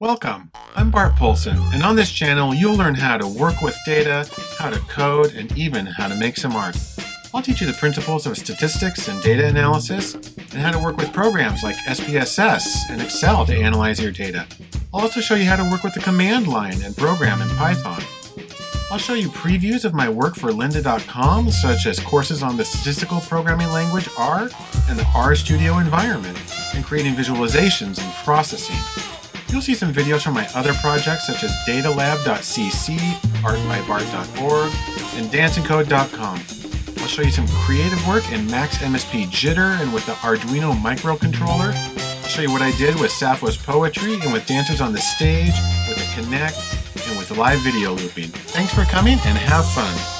Welcome, I'm Bart Poulson, and on this channel you'll learn how to work with data, how to code, and even how to make some art. I'll teach you the principles of statistics and data analysis, and how to work with programs like SPSS and Excel to analyze your data. I'll also show you how to work with the command line and program in Python. I'll show you previews of my work for lynda.com, such as courses on the statistical programming language R and the RStudio environment, and creating visualizations and processing. You'll see some videos from my other projects such as datalab.cc, artbybart.org, and dancingcode.com. I'll show you some creative work in Max MSP Jitter and with the Arduino microcontroller. I'll show you what I did with Sappho's poetry and with dancers on the stage, with a Kinect, and with live video looping. Thanks for coming and have fun!